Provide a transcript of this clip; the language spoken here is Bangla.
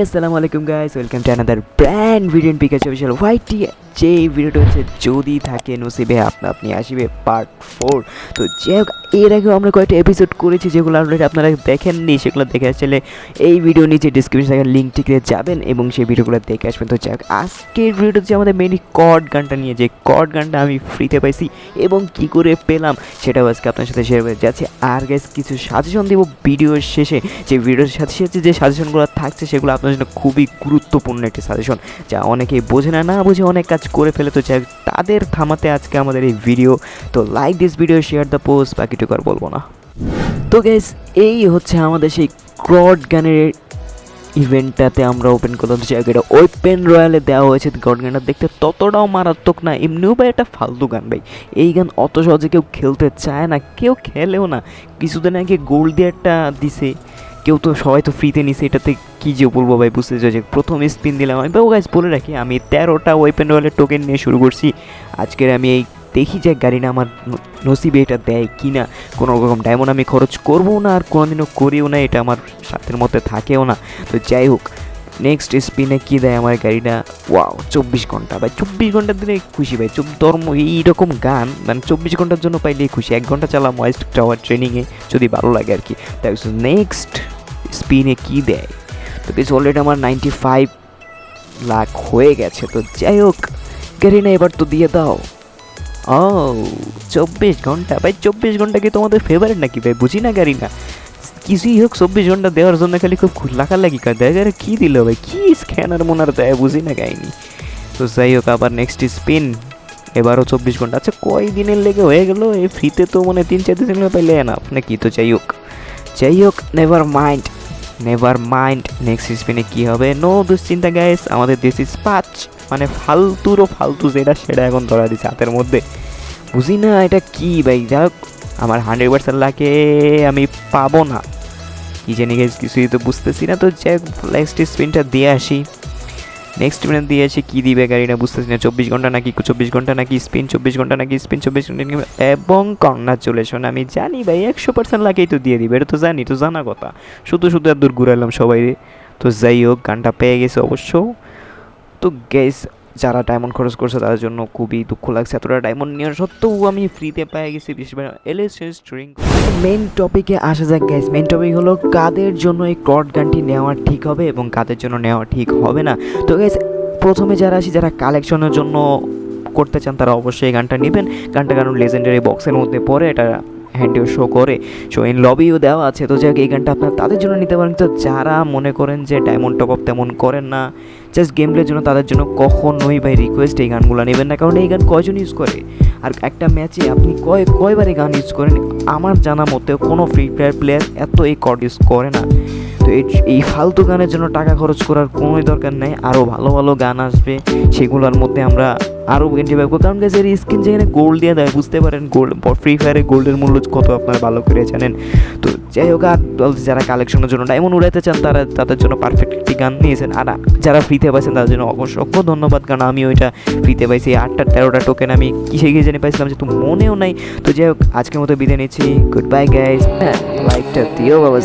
Assalamualaikum guys, welcome to another brand video in Pikachu official YT যে এই ভিডিওটা হচ্ছে যদি থাকে নসিবে আপনা আপনি আসিবে পার্ট ফোর তো হোক, এর আগেও আমরা কয়েকটা এপিসোড করেছি যেগুলো অলরেডি আপনারা দেখেননি, সেগুলো দেখে আসলে এই ভিডিও নিচে ডিসক্রিপশন থাকা লিঙ্ক থেকে যাবেন এবং সেই ভিডিওগুলো দেখে আসবেন। তো যাই হোক, আজকের ভিডিওটা হচ্ছে আমাদের মেনলি কর্ড গানটা নিয়ে। যে কর্ড গানটা আমি ফ্রিতে পাইছি এবং কি করে পেলাম সেটাও আজকে আপনার সাথে শেয়ার করে যাচ্ছে। আর গাইস কিছু সাজেশন দেবো ভিডিওর শেষে। যে ভিডিওর সাথে সাথে যে সাজেশনগুলো থাকছে, সেগুলো আপনার জন্য খুবই গুরুত্বপূর্ণ একটি সাজেশন যা অনেকেই বোঝে না না বুঝে অনেক কাজ করে ফেলে। তো যাই তাদের থামাতে আজকে আমাদের এই ভিডিও তো like this video share the post বাকিটুকু আর বলব না। তো গেস এই হচ্ছে আমাদের সেই ক্রড গানের ইভেন্টটাতে আমরা ওপেন করলাম। জায়গাটা ওপেন রয়্যালে দেওয়া হয়েছে। গড গানটা দেখতে ততটাও মারাত্মক না। এমনিও ভাই একটা ফালতু গান ভাই। এই গান অত সহজে কেউ খেলতে চায় না, কেউ খেলেও না। কিছুদিন আগে গোল্ড দিয়ে একটা দিছে। কেউ তো সবাই তো ফ্রিতে নিছে, এটাতে কী যে বলব ভাই, বুঝতে যে প্রথম স্পিন দিলাম আমি। বাবু গাছ বলে রাখি, আমি তেরোটা ওয়েপেন রয়্যালের টোকেন নিয়ে শুরু করছি। আজকের আমি এই দেখি যে গাড়িটা আমার নসিবে এটা দেয় কি না কোনো রকম ডায়মন্ড আমি খরচ করব না, আর কোনোদিনও করিও না, এটা আমার সাথের মধ্যে থাকেও না। তো যাই হোক নেক্সট স্পিনে কী দেয় আমার গাড়িটা? ওয়াও চব্বিশ ঘণ্টা। ভাই, চব্বিশ ঘণ্টা দিলে খুশি ভাই ধর্ম, এইরকম গান মানে চব্বিশ ঘণ্টার জন্য পাইলেই খুশি। এক ঘণ্টা চালাম ওয়েস্ট টাওয়ার ট্রেনিংয়ে যদি ভালো লাগে আর কি। তাই নেক্সট স্পিনে কি দেয়? তো কিছু অলরেডি আমার নাইনটি ফাইভ লাখ হয়ে গেছে, তো যাই হোক গাড়িনা এবার তো দিয়ে দাও। ও চব্বিশ ঘণ্টা, ভাই চব্বিশ ঘণ্টা কি তোমাদের ফেভারিট নাকি, ভাই? বুঝি না গাড়ি না কিছুই হোক, চব্বিশ ঘণ্টা দেওয়ার জন্য খালি খুব লাগালাগি কার দেয়। আরে কী দিল ভাই? কী স্ক্যানার মোনার দেয়? বুঝি না গাইনি তো যাই হোক, আবার নেক্সট স্পিন এবারও চব্বিশ ঘণ্টা। আচ্ছা কয় দিনের লেগে হয়ে গেল? এই ফ্রিতে তো মানে তিন চার দিনের পাইলে না আপনি নাকি? তো যাই হোক যাই হোক never mind never mind next স্পিনে কি হবে? নো দুশ্চিন্তা গ্যাস আমাদের দিস ইজ পাঁচ। মানে ফালতুরও ফালতু যেটা, সেটা এখন ধরা দিচ্ছে হাতের মধ্যে। বুঝি না এটা কি ভাই? যাক আমার হান্ড্রেড পার্সেন্ট লাগে, আমি পাবো না। কি জানি গেছ কিছুই তো বুঝতেছি না। তো যাই হোক নেক্সট স্পিনটা দিয়ে আসি। নেক্সট স্পিনে দিয়ে আসি কী দিবে গাড়িটা বুঝতেছি না। চব্বিশ ঘণ্টা নাকি, চব্বিশ ঘণ্টা নাকি স্পিন চব্বিশ ঘণ্টা নাকি স্পিন চব্বিশ ঘণ্টা এবং কংগ্রাচুলেশন আমি জানি ভাই, একশো পার্সেন্ট লাগেই তো দিয়ে দিবে, এটা তো জানি তো জানা কথা। শুধু শুধু এত দূর ঘুরালাম সবাই। তো যাই হোক, গানটা পেয়ে গেছে অবশ্য। তো গ্যাস যারা ডায়মন্ড খরচ করছে, তাদের জন্য খুবই দুঃখ লাগছে। এতটা ডায়মন্ড নেওয়ার সত্ত্বেও আমি ফ্রিতে পেয়ে গেছি। করে এলএসএস ড্রিঙ্ক মেন টপিকে আসা যাক গ্যাস মেন টপিক হলো কাদের জন্য এই ক্রড গানটি নেওয়া ঠিক হবে এবং কাদের জন্য নেওয়া ঠিক হবে না। তো গ্যাস প্রথমে যারা আসি যারা কালেকশনের জন্য করতে চান, তারা অবশ্যই এই গানটা নেবেন। গানটা কারণ লেজেন্ডারি বক্সের মধ্যে পড়ে, এটা হ্যান্ডেও শো করে। শো ইন লবিও দেওয়া আছে। তো, যাক, এই গানটা আপনার তাদের জন্য নিতে পারেন। তো, যারা মনে করেন যে ডায়মন্ড টপ আপ তেমন করেন না জাস্ট গেম প্লের জন্য তাদের জন্য কখনোই ভাই রিকোয়েস্ট এই গানগুলো নেবেন না। কারণ এই গান কয়জন ইউজ করে? আর একটা ম্যাচে আপনি কয় কয়বারে গান ইউজ করেন, আমার জানা মতে কোনো ফ্রি ফায়ার প্লেয়ার এত এই কর্ড ইউজ করে না। তো এই এই ফালতু গানের জন্য টাকা খরচ করার কোনোই দরকার নেই আরও ভালো ভালো গান আসবে, সেগুলোর মধ্যে আমরা আরও এনজয় পাবো। কারণ এর স্কিন যেখানে গোল্ড দিয়ে দেয়, বুঝতে পারেন গোল্ড ফ্রি ফায়ারে গোল্ডের মূল্য কত আপনারা ভালো করে জানেন। তো যাই হোক, আর যারা কালেকশনের জন্য ডায়মন্ড উড়াইতে চান, তারা তাদের জন্য পারফেক্ট একটি গান নিয়েছেন। আর যারা ফ্রিতে পাইছেন, তাদের জন্য অসংখ্য ধন্যবাদ, কারণ আমি ওইটা ফ্রিতে পাইছি। আটটা তেরোটা টোকেন আমি কিসে গিয়ে জেনে পাইছিলাম যে তো মনেও নাই। তো যাই হোক, আজকের মতো বিদায় নিচ্ছি। গুড বাই গাইজ লাইকটা দিও বাবা